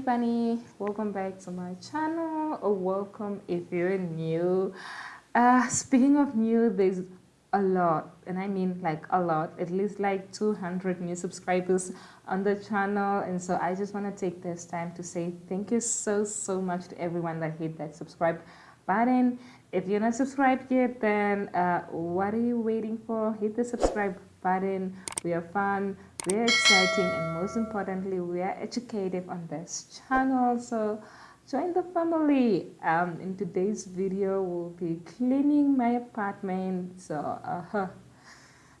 bunny welcome back to my channel. Or welcome if you're new. Uh speaking of new there's a lot and i mean like a lot at least like 200 new subscribers on the channel and so i just want to take this time to say thank you so so much to everyone that hit that subscribe button. If you're not subscribed yet then uh, what are you waiting for? Hit the subscribe button. We are fun are exciting and most importantly we are educative on this channel. So join the family. Um in today's video we'll be cleaning my apartment. So uh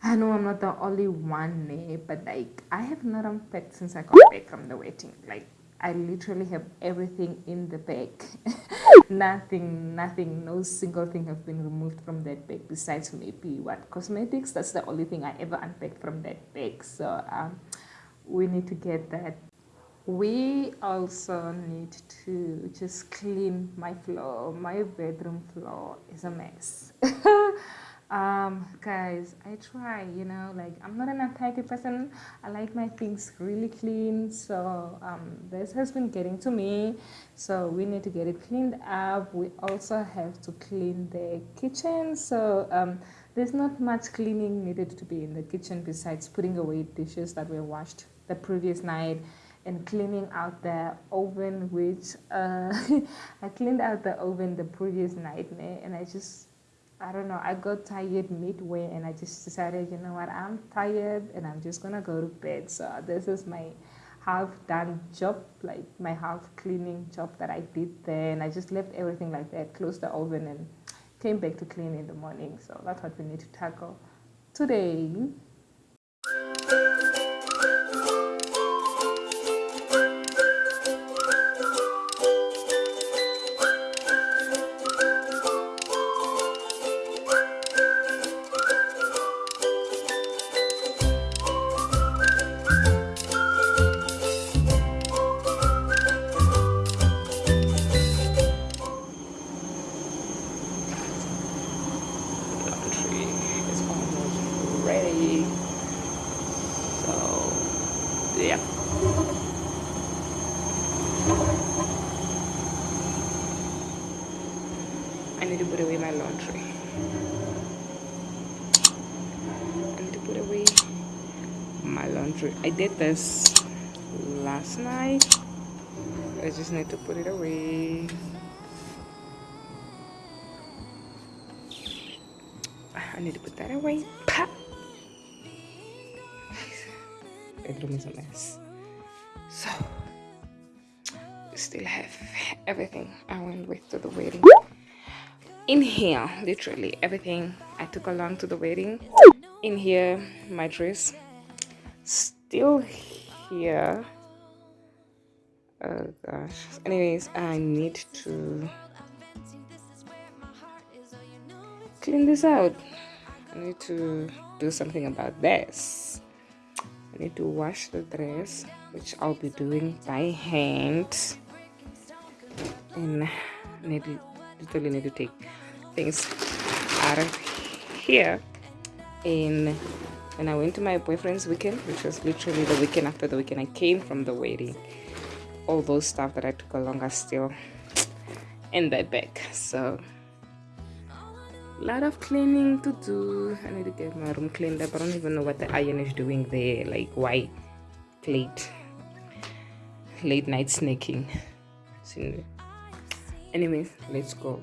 i know i'm not the only one eh, but like i have not unpacked since i got back from the wedding. Like i literally have everything in the bag. Nothing nothing. No single thing have been removed from that bag besides maybe what? Cosmetics? That's the only thing i ever unpacked from that bag. So um we need to get that. We also need to just clean my floor. My bedroom floor is a mess um guys i try you know like i'm not an untidy person. I like my things really clean. So um this has been getting to me. So we need to get it cleaned up. We also have to clean the kitchen. So um there's not much cleaning needed to be in the kitchen besides putting away dishes that were washed the previous night and cleaning out the oven which uh, I cleaned out the oven the previous night and I just I don't know I got tired midway and I just decided you know what I'm tired and I'm just gonna go to bed. So this is my half done job like my half cleaning job that I did there. And I just left everything like that closed the oven and came back to clean in the morning. So that's what we need to tackle today I need to put away my laundry. I need to put away my laundry. I did this last night. I just need to put it away. I need to put that away. Pa! Bedroom is a mess. So, we still have everything I went with to the wedding. In here literally everything i took along to the wedding. In here my dress. Still here. Oh gosh. Anyways i need to clean this out. I need to do something about this need to wash the dress which i'll be doing by hand. And need to, literally need to take things out of here. In when I went to my boyfriend's weekend which was literally the weekend after the weekend I came from the wedding. All those stuff that I took along are still in that bag. So lot of cleaning to do. I need to get my room cleaned up. I don't even know what the iron is doing there like why late late night snaking anyways let's go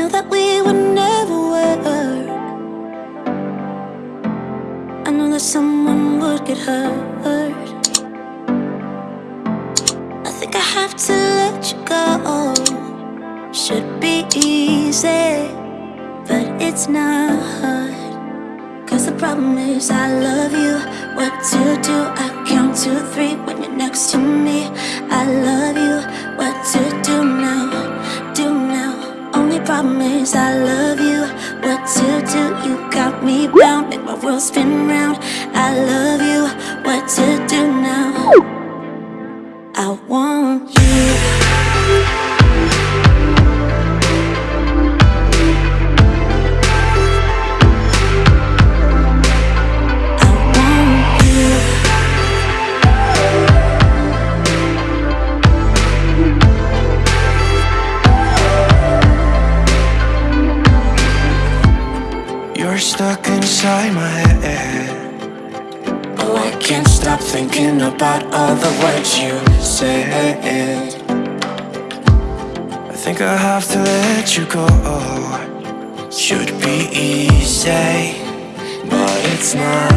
I know that we would never work. I know that someone would get hurt. I think I have to let you go. Should be easy, but it's not. Cause the problem is I love you. What to do? I spin round. About all the words you said. I think I have to let you go. Should be easy, but it's not.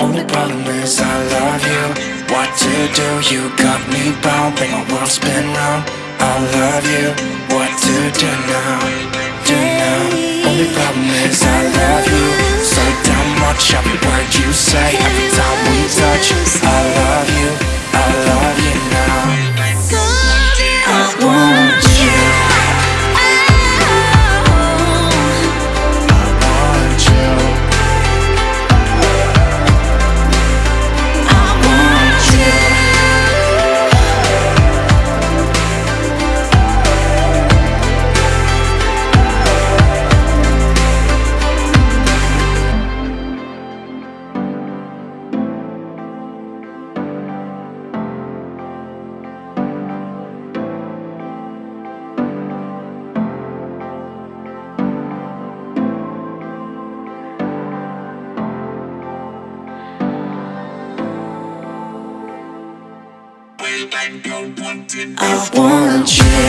Only problem is I love you. What to do? You got me bound, make my world spin round. I love you. What to do now? Do now? Only problem is I love you so damn much. Every word you say, every time we I want you.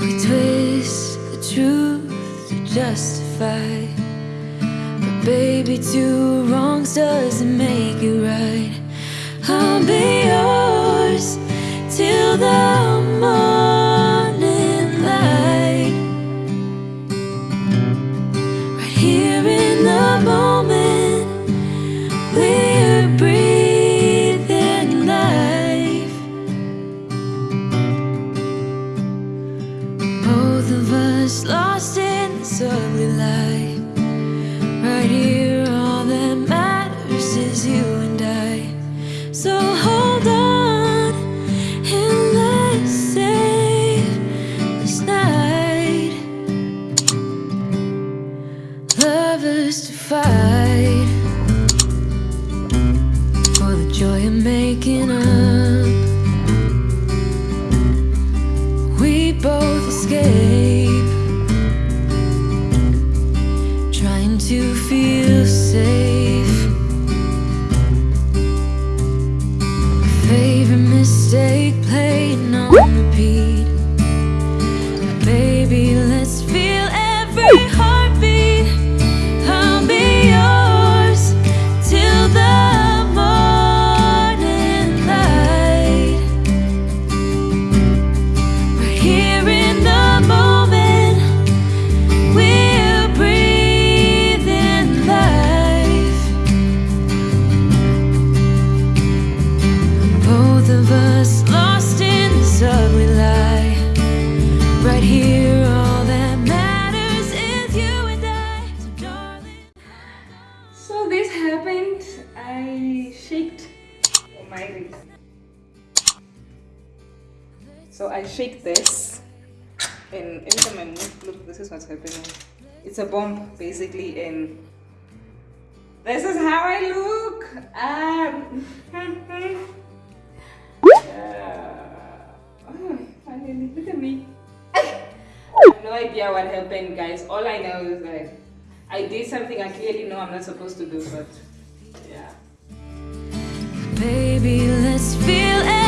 We twist the truth to justify. But baby, two wrongs doesn't make it right. I'll be yours till the morning for the joy of making up. We both escape, trying to feel safe. My favorite mistake on repeat. Baby, let's feel every heart. A bomb, basically, and this is how I look. Um, oh, look at me. I no idea what happened, guys. All I know is that I did something I clearly know I'm not supposed to do, but yeah. Baby, let's feel